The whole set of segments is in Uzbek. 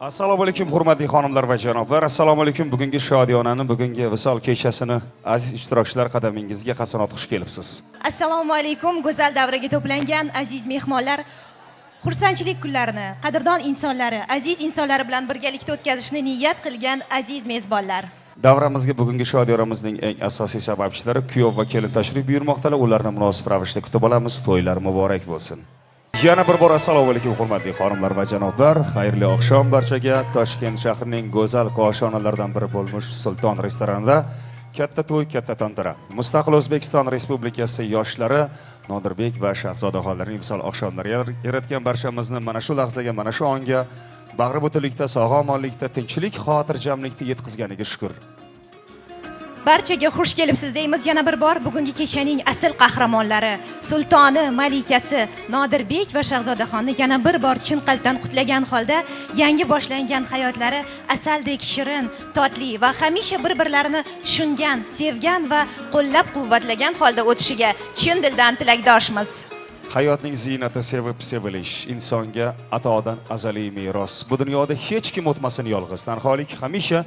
assalomu alaykum hurmatli xonimlar va janoblar. Assalomu alaykum. Bugungi shodiyonani bugungi visol kechasini aziz ishtirokchilar qadamingizga qasanot xush kelibsiz. Assalomu alaykum go'zal davraga to'plangan aziz mehmonlar. Xursandchilik kunlarini qadrdon insonlari aziz insonlari bilan birgalikda o'tkazishni niyat qilgan aziz mezbonlar. Davramizga bugungi shodiyoramizning eng asosiy sababchilari kuyov va kelin tashrif buyurmoqdalar ularni munosib ravishda kutib olamiz. To'ylar muborak bo'lsin yana bir bor assalomu alaykum hurmatli xonimlar va janoblar. Xayrli oqshom barchaga. Toshkent shahrining go'zal koshonalaridan biri bo'lmish sulton restoranida katta to'y katta tantana mustaqil o'zbekiston respublikasi yoshlari nodirbek va shahzodaxonlarning visol oqshomlari yaratgan barchamizni mana shu lahzaga mana shu onga bag'ri butunlikda sog' omonlikda tinchlik xotirjamlikda yetkazganiga shukur barchaga xush kelibsiz deymiz. Yana bir bor bugungi kechaning asl qahramonlari. Sultoni malikasi nodirbek va shahzodaxonni yana bir bor chin qalbdan qutlagan holda yangi boshlangan hayotlari asaldek shirin totli va hamisha bir birlarini tushungan sevgan va qo'llab quvvatlagan holda o'tishiga chin dildan tilakdoshmiz. Hayotning ziynati sevib sevilish insonga atodan azaliy meros. Bu dunyoda hech kim o'tmasin yolg'iz tanholik hamisha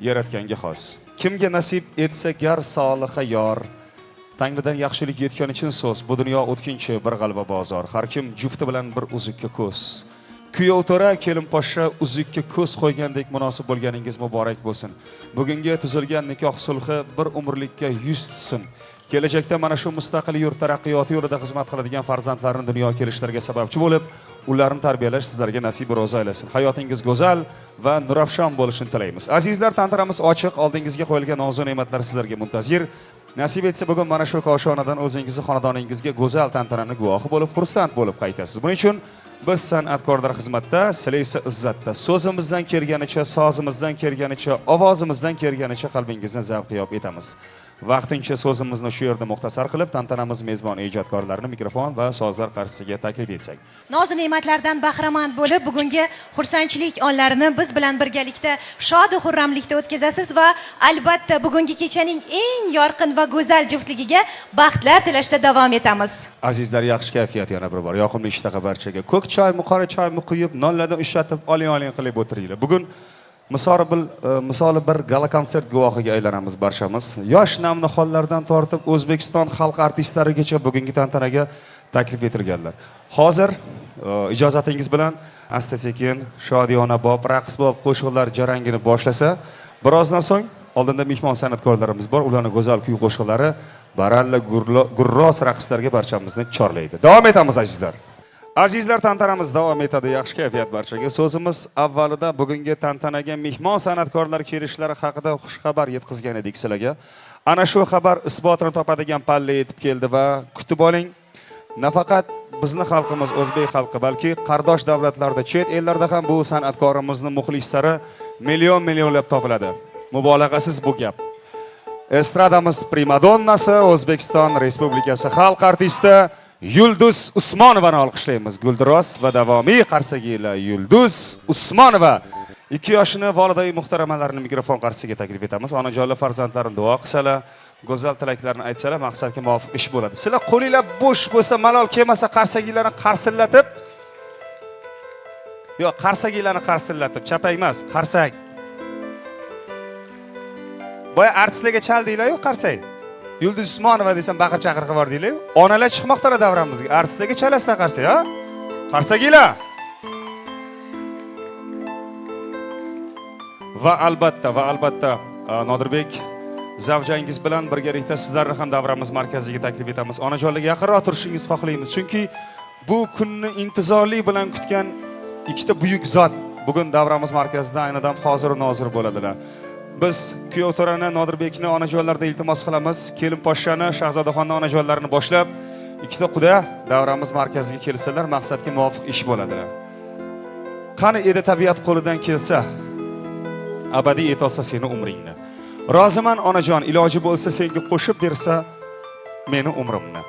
yaratganga xos. Kimga nasib etsa gar soliha yor. Tangridan yaxshilik yetgani uchun so'z. Bu dunyo o'tkinchi bir g'alva bozor. Har kim jufti bilan bir uzukka ko'z. Kuyov to'ra kelin poshsha uzukka ko'z qo'ygandek munosib bo'lganingiz muborak bo'lsin. Bugungi tuzilgan nikoh sulhi bir umrlikka yuz tutsin. Kelajakda mana shu mustaqil yurt taraqqiyoti yo'lida xizmat qiladigan farzandlarni dunyoga kelishlariga sababchi bo'lib ularni tarbiyalash sizlarga nasib ro'zi aylasin. Hayotingiz go'zal va nurafshon bo'lishini tilaymiz. Azizlar tantanamiz ochiq oldingizga qo'yilgan nozu ne'matlar sizlarga muntazir. Nasib etsa bugun mana shu koshonadan o'zingizni xonadoningizga go'zal tantanani guvohi bo'lib xursand bo'lib qaytasiz. Buning uchun biz san'atkorlar xizmatda sizlar esa izzatda so'zimizdan kelganicha sozimizdan kelganicha ovozimizdan kelganicha qalbingizni zavqiyop etamiz. Vaqtincha so'zimizni shu yerda muxtasar qilib tantanamiz mezbon ijodkorlarini mikrofon va sozlar qarshisiga taklif etsak. Nozu ne'matlardan bahramand bo'lib bugungi xursandchilik onlarini biz bilan birgalikda shodu xurramlikda o'tkazasiz va albatta bugungi kechaning eng yorqin va go'zal juftligiga baxtlar tilashda davom etamiz. Azizlar yaxshi kayfiyat yana bir bor. Yoqimli ishtaha barchaga. Ko'k choymi qora choymi quyib nonlardan ushlatib oling oling qilib o'tiringlar. Bugun misoli bir e, misoli bir gala konsert guvohiga aylanamiz barchamiz. Yosh navnihollardan tortib o'zbekiston xalq artistlarigacha bugungi tantanaga taklif etilganlar. Hozir e, ijozatingiz bilan asta sekin shodiyona bob raqs bob qo'shiqlar jarangini boshlasa birozdan so'ng oldinda mehmon san'atkorlarimiz bor. Ularni go'zal kuy qo'shiqlari baralla gurros raqslarga barchamizni chorlaydi. Davom etamiz azizlar. Azizlar tantanamiz davom etadi. Yaxshi kayfiyat barchaga. So'zimiz avvalida bugungi tantanaga mehmon san'atkorlar kelishlari haqida xushxabar yetkazgan edik sizlarga. Ana shu xabar isbotini topadigan palla yetib keldi va kutib oling. Nafaqat bizni xalqimiz o'zbek xalqi balki qardosh davlatlarda chet ellarda ham bu san'atkorimizni muxlislari million millionlab topiladi. Mubolag'asiz bu gap. Estradamiz primadonnasi o'zbekiston respublikasi xalq artisti yulduz usmonovani olqishlaymiz guldiroz va davomiy qarsagilar yulduz usmonova. Ikki yoshini volidai muhtaramalarini mikrofon qarshisiga taklif etamiz. Onajonlar farzandlarini duo qilsalar go'zal tilaklarni aytsalar maqsadga muvofiq ish bo'ladi. Sizlar qo'linglar bo'sh bo'lsa malol kelmasa qarsagilarni qarsillatib yo'q qarsagilarni qarsillatib chapak emas qarsak boya artistlarga chaldinglar-ku qarsak yulduz usmonova desam baqir chaqir qilib yubordinglar onalar chiqmoqdalar davramizga. Artistlarga chalasizlar qarsak ha? Qarsakiylar va albatta va albatta nodirbek zavjangiz bilan birgalikda sizlarni ham davramiz markaziga taklif etamiz. Onajonlarga yaqinroq turishingizni xohlaymiz. Chunki bu kunni intizorlik bilan kutgan ikkita buyuk zot bugun davramiz markazida ayni dam hozir nozir bo'ladilar. Biz kuyov to'rani nodirbekni onajonlarida iltimos qilamiz. Kelin poshshani shahzodaxonni onajonlarini boshlab ikkita quda davramiz markaziga kelsalar maqsadga muvofiq ish bo'ladilar. Qani edi tabiat qo'lidan kelsa abadiy etolsa seni umringni. Roziman onajon iloji bo'lsa senga qo'shib bersa meni umrimni.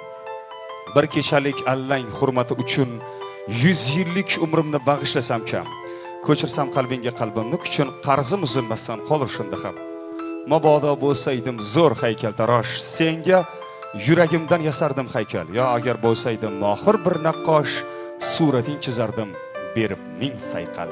Bir kechalik allang hurmati uchun yuz yillik umrimni bag'ishlasam kam. Ko'chirsam qalbingga qalbimni kuchun qarzim uzilmasdan qolur shunda ham. Mabodo bo'lsaydim zo'r haykaltarosh senga yuragimdan yasardim haykal. Yo agar bo'lsaydim mohir bir naqqosh surating chizardim berib ming sayqal.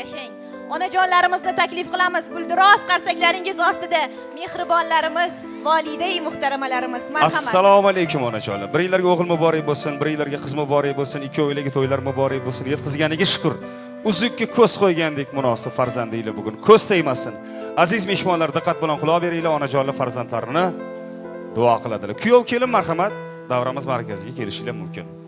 Yashang. Onajonlarimizni taklif qilamiz. Guldiroz qarsaklaringiz ostida mehribonlarimiz volidai muhtaramalarimiz marhamat. Assalomu alaykum onajonlar. Biringlarga o'g'il muborak bo'lsin biringlarga qiz muborak bo'lsin ikkovilarga to'ylar muborak bo'lsin. Yetkazganiga shukur. Uzukka ko'z qo'ygandek munosib farzandinglar bugun. Ko'z tegmasin. Aziz mehmonlar diqqat bilan quloq beringlar onajonlar farzandlarini duo qiladilar. Kuyov kelin marhamat. Davramiz markaziga kelishinglar mumkin.